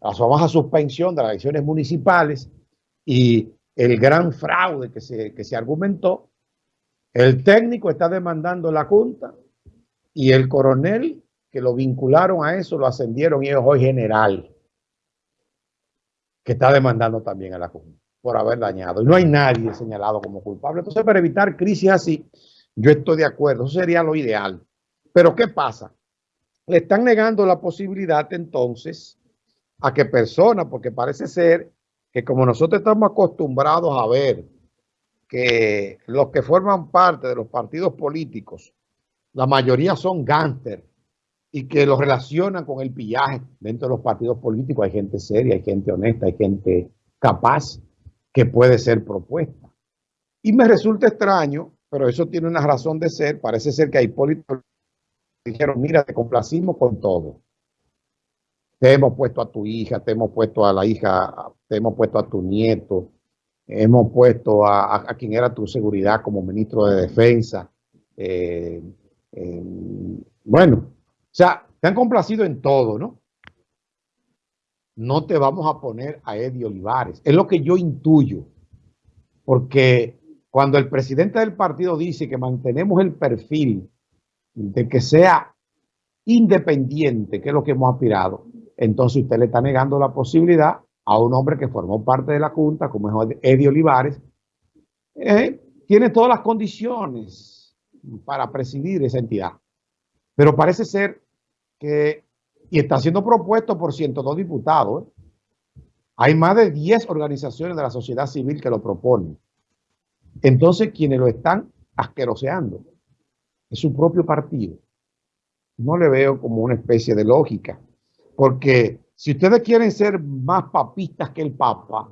la famosa suspensión de las elecciones municipales y el gran fraude que se, que se argumentó, el técnico está demandando la Junta y el coronel que lo vincularon a eso lo ascendieron y es hoy general que está demandando también a la Junta por haber dañado. Y no hay nadie señalado como culpable. Entonces, para evitar crisis así, yo estoy de acuerdo. Eso sería lo ideal. Pero, ¿qué pasa? Le están negando la posibilidad entonces a que personas, porque parece ser que como nosotros estamos acostumbrados a ver que los que forman parte de los partidos políticos, la mayoría son gánster y que los relacionan con el pillaje dentro de los partidos políticos. Hay gente seria, hay gente honesta, hay gente capaz que puede ser propuesta. Y me resulta extraño, pero eso tiene una razón de ser. Parece ser que hay políticos que dijeron, mira, te complacimos con todo. Te hemos puesto a tu hija, te hemos puesto a la hija, te hemos puesto a tu nieto, hemos puesto a, quien era tu seguridad como ministro de defensa. Eh, bueno, o sea, te han complacido en todo, ¿no? No te vamos a poner a Eddie Olivares. Es lo que yo intuyo. Porque cuando el presidente del partido dice que mantenemos el perfil de que sea independiente, que es lo que hemos aspirado, entonces usted le está negando la posibilidad a un hombre que formó parte de la Junta, como es Eddie Olivares, eh, tiene todas las condiciones para presidir esa entidad. Pero parece ser que, y está siendo propuesto por 102 diputados, ¿eh? hay más de 10 organizaciones de la sociedad civil que lo proponen. Entonces, quienes lo están asqueroseando es su propio partido. No le veo como una especie de lógica, porque si ustedes quieren ser más papistas que el Papa,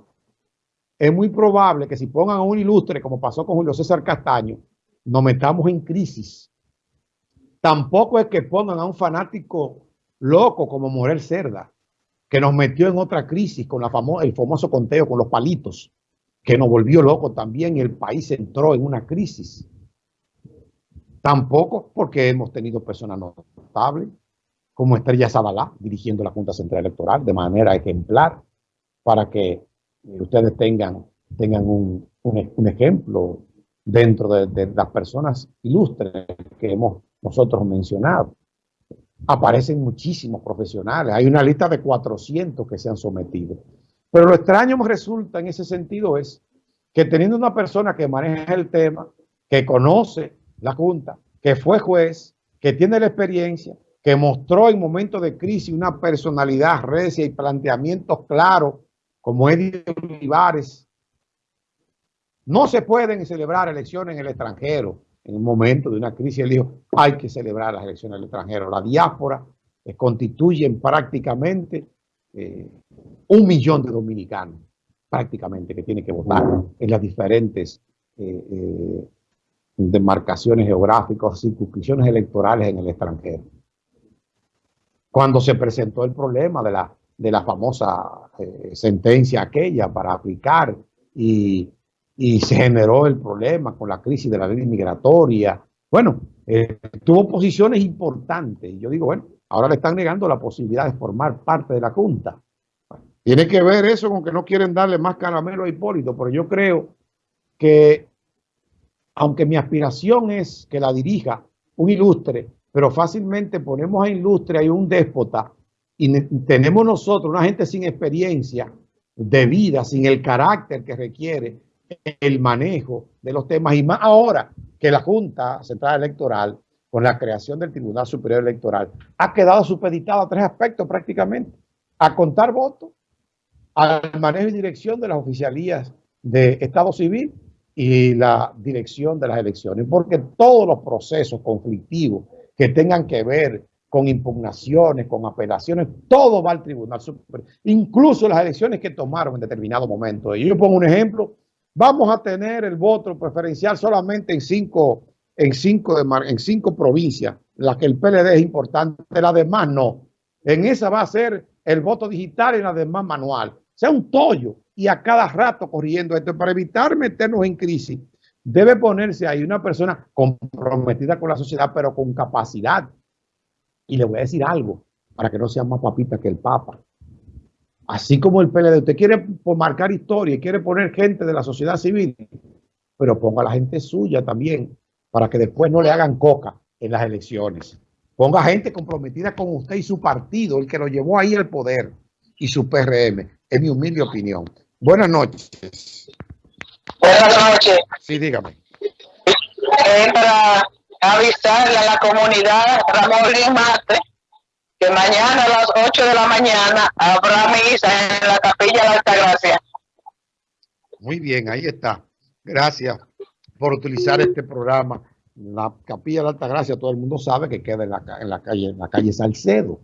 es muy probable que si pongan a un ilustre, como pasó con Julio César Castaño, nos metamos en crisis Tampoco es que pongan a un fanático loco como Morel Cerda, que nos metió en otra crisis con el famoso conteo con los palitos, que nos volvió loco también y el país entró en una crisis. Tampoco porque hemos tenido personas notables, como Estrella Zabalá, dirigiendo la Junta Central Electoral de manera ejemplar, para que eh, ustedes tengan, tengan un, ejemplo dentro de, de, las personas ilustres que hemos nosotros mencionado. Aparecen muchísimos profesionales. Hay una lista de 400 que se han sometido. Pero lo extraño me resulta en ese sentido es que teniendo una persona que maneja el tema, que conoce la Junta, que fue juez, que tiene la experiencia, que mostró en momentos de crisis una personalidad recia y planteamientos claros, como Eddie Olivares, no se pueden celebrar elecciones en el extranjero en un momento de una crisis, él dijo, hay que celebrar las elecciones al extranjero. La diáspora eh, constituyen prácticamente eh, un millón de dominicanos, prácticamente, que tienen que votar en las diferentes eh, demarcaciones geográficas, circunscripciones electorales en el extranjero. Cuando se presentó el problema de la, de la famosa sentencia aquella para aplicar y y se generó el problema con la crisis de la ley migratoria. Bueno, eh, tuvo posiciones importantes. Yo digo, bueno, ahora le están negando la posibilidad de formar parte de la Junta. tiene que ver eso con que no quieren darle más caramelo a Hipólito, pero yo creo que, aunque mi aspiración es que la dirija un ilustre, pero fácilmente ponemos a ilustre y un déspota y tenemos nosotros una gente sin experiencia de vida, sin el carácter que requiere, el manejo de los temas y más ahora que la Junta Central Electoral con la creación del Tribunal Superior Electoral ha quedado supeditada a tres aspectos prácticamente. A contar votos, al manejo y dirección de las oficialías de Estado Civil y la dirección de las elecciones. Porque todos los procesos conflictivos que tengan que ver con impugnaciones, con apelaciones, todo va al Tribunal. Incluso las elecciones que tomaron en determinado momento. Y yo pongo un ejemplo Vamos a tener el voto preferencial solamente en cinco, en cinco, en provincias, las que el PLD es importante, las demás no. En esa va a ser el voto digital y las demás manual. O sea, un tollo y a cada rato corriendo esto para evitar meternos en crisis. Debe ponerse ahí una persona comprometida con la sociedad, pero con capacidad. Y le voy a decir algo, para que no sea más papita que el Papa. Así como el PLD, usted quiere marcar historia y quiere poner gente de la sociedad civil, pero ponga a la gente suya también, para que después no le hagan coca en las elecciones. Ponga gente comprometida con usted y su partido, el que lo llevó ahí al poder, y su PRM, es mi humilde opinión. Buenas noches. Buenas noches. Sí, dígame. Eh, para avisarle a la comunidad Ramón Mate que mañana a las 8 de la mañana habrá misa en la capilla de Altagracia. Muy bien, ahí está. Gracias por utilizar este programa. La capilla de Altagracia, todo el mundo sabe que queda en la, en la calle, en la calle Salcedo.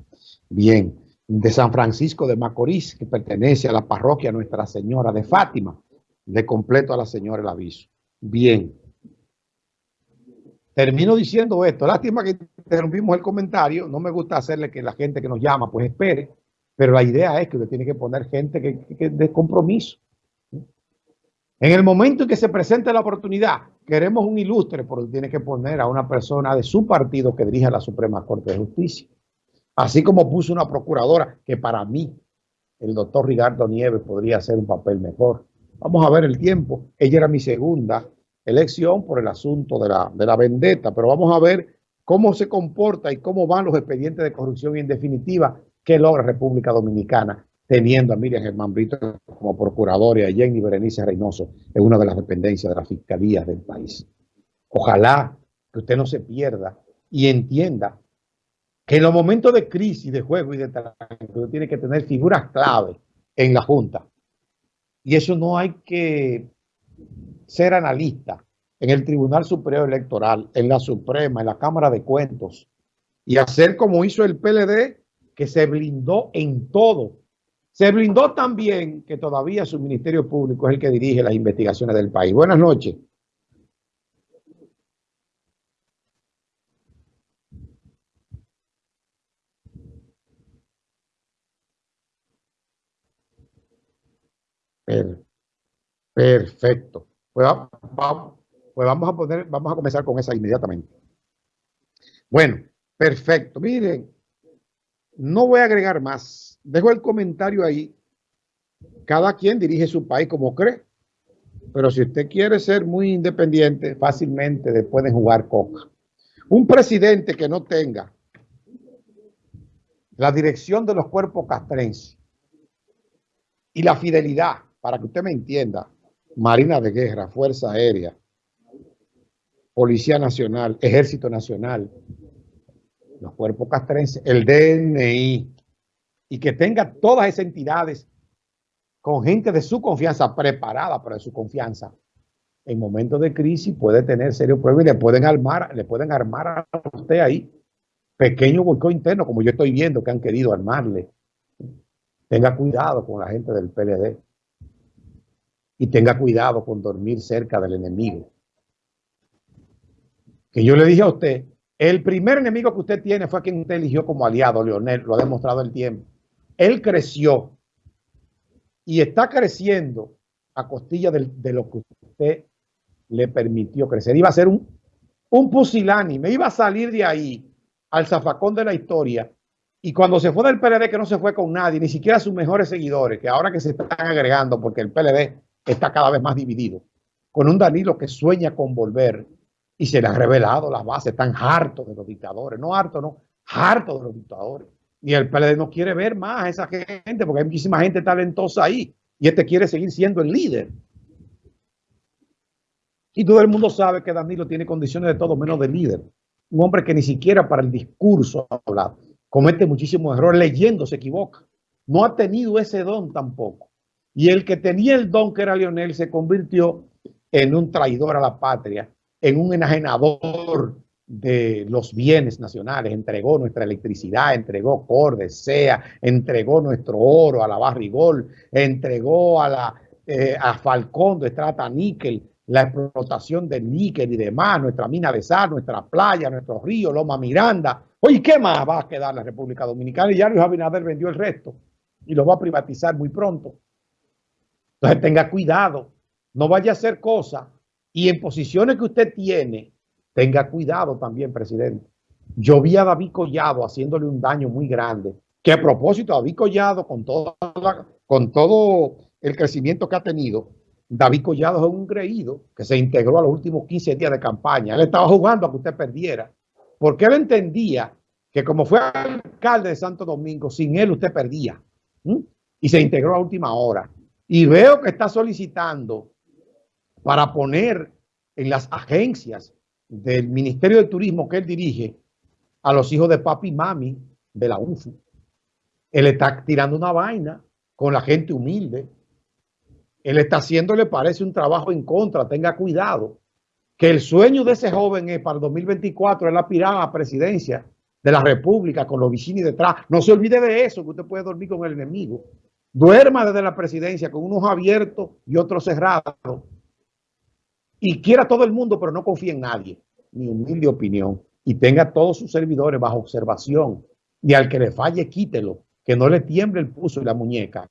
Bien, de San Francisco de Macorís, que pertenece a la parroquia Nuestra Señora de Fátima. Le completo a la señora el aviso. Bien. Termino diciendo esto. Lástima que interrumpimos el comentario. No me gusta hacerle que la gente que nos llama pues espere. Pero la idea es que usted tiene que poner gente que, que, de compromiso. En el momento en que se presente la oportunidad, queremos un ilustre, porque tiene que poner a una persona de su partido que dirija la Suprema Corte de Justicia. Así como puso una procuradora que para mí, el doctor Ricardo Nieves podría hacer un papel mejor. Vamos a ver el tiempo. Ella era mi segunda elección por el asunto de la, de la vendetta, pero vamos a ver cómo se comporta y cómo van los expedientes de corrupción y en definitiva qué logra República Dominicana teniendo a Miriam Germán Brito como procuradora y a Jenny Berenice Reynoso en una de las dependencias de la Fiscalía del país. Ojalá que usted no se pierda y entienda que en los momentos de crisis, de juego y de trabajo, tiene que tener figuras clave en la Junta. Y eso no hay que ser analista en el Tribunal Superior Electoral, en la Suprema, en la Cámara de Cuentos, y hacer como hizo el PLD, que se blindó en todo. Se blindó también que todavía su Ministerio Público es el que dirige las investigaciones del país. Buenas noches. Perfecto. Pues, pues, vamos a poner, vamos a comenzar con esa inmediatamente. Bueno, perfecto. Miren, no voy a agregar más. Dejo el comentario ahí. Cada quien dirige su país como cree. Pero si usted quiere ser muy independiente, fácilmente le pueden jugar coca. Un presidente que no tenga la dirección de los cuerpos castrenses y la fidelidad, para que usted me entienda, Marina de Guerra, Fuerza Aérea, Policía Nacional, Ejército Nacional, los cuerpos castrenses, el DNI, y que tenga todas esas entidades con gente de su confianza, preparada para su confianza, en momentos de crisis puede tener serios problemas y le pueden armar, le pueden armar a usted ahí pequeño volcán interno, como yo estoy viendo que han querido armarle. Tenga cuidado con la gente del PLD y tenga cuidado con dormir cerca del enemigo. Que yo le dije a usted, el primer enemigo que usted tiene fue quien usted eligió como aliado, Leonel, lo ha demostrado el tiempo. Él creció y está creciendo a costilla de, lo que usted le permitió crecer. Iba a ser un, un pusilánime, iba a salir de ahí al zafacón de la historia. Y cuando se fue del PLD, que no se fue con nadie, ni siquiera sus mejores seguidores, que ahora que se están agregando, porque el PLD está cada vez más dividido, con un Danilo que sueña con volver y se le ha revelado las bases, están hartos de los dictadores, no hartos, no, hartos de los dictadores. Y el PLD no quiere ver más a esa gente porque hay muchísima gente talentosa ahí y este quiere seguir siendo el líder. Y todo el mundo sabe que Danilo tiene condiciones de todo menos de líder. Un hombre que ni siquiera para el discurso habla, comete muchísimos errores, leyendo se equivoca. No ha tenido ese don tampoco. Y el que tenía el don, que era Lionel, se convirtió en un traidor a la patria, en un enajenador de los bienes nacionales, entregó nuestra electricidad, entregó Cordes, SEA, entregó nuestro oro a la Barrigol, entregó a la eh, a Falcón de Estrata Níquel, la explotación del níquel y demás, nuestra mina de sal, nuestra playa, nuestro río, Loma Miranda. Oye, ¿qué más va a quedar la República Dominicana? Y ya Luis Abinader vendió el resto y lo va a privatizar muy pronto. Entonces tenga cuidado, no vaya a hacer cosas y en posiciones que usted tiene, tenga cuidado también, presidente. Yo vi a David Collado haciéndole un daño muy grande, que a propósito, David Collado, con la, con todo el crecimiento que ha tenido, David Collado es un creído que se integró a los últimos 15 días de campaña. Él estaba jugando a que usted perdiera, porque él entendía que como fue alcalde de Santo Domingo, sin él usted perdía. Y se integró a última hora. Y veo que está solicitando para poner en las agencias del Ministerio de Turismo que él dirige a los hijos de papi y mami de la UFU. Él está tirando una vaina con la gente humilde. Él está haciéndole, parece, un trabajo en contra. Tenga cuidado. Que el sueño de ese joven es para el 2024, él aspirar a la presidencia de la República con los vecinos detrás. No se olvide de eso, que usted puede dormir con el enemigo. Duerma desde la presidencia con unos abiertos y otros cerrados. Y quiera todo el mundo, pero no confíe en nadie. Ni humilde opinión. Y tenga todos sus servidores bajo observación. Y al que le falle, quítelo que no le tiemble el pulso y la muñeca